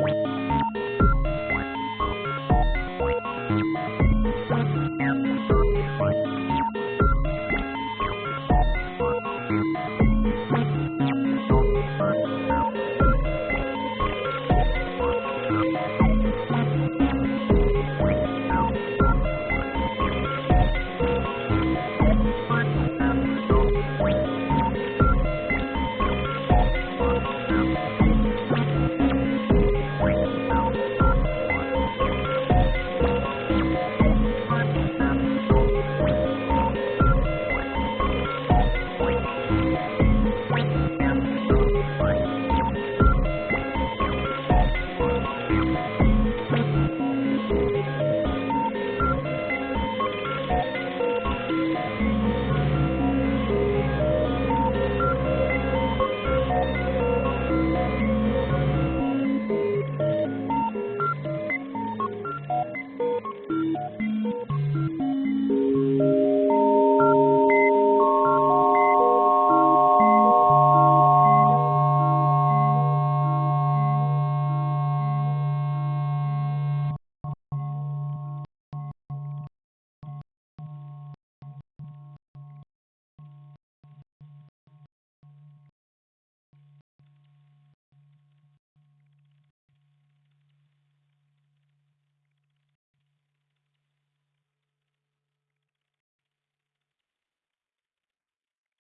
Bye.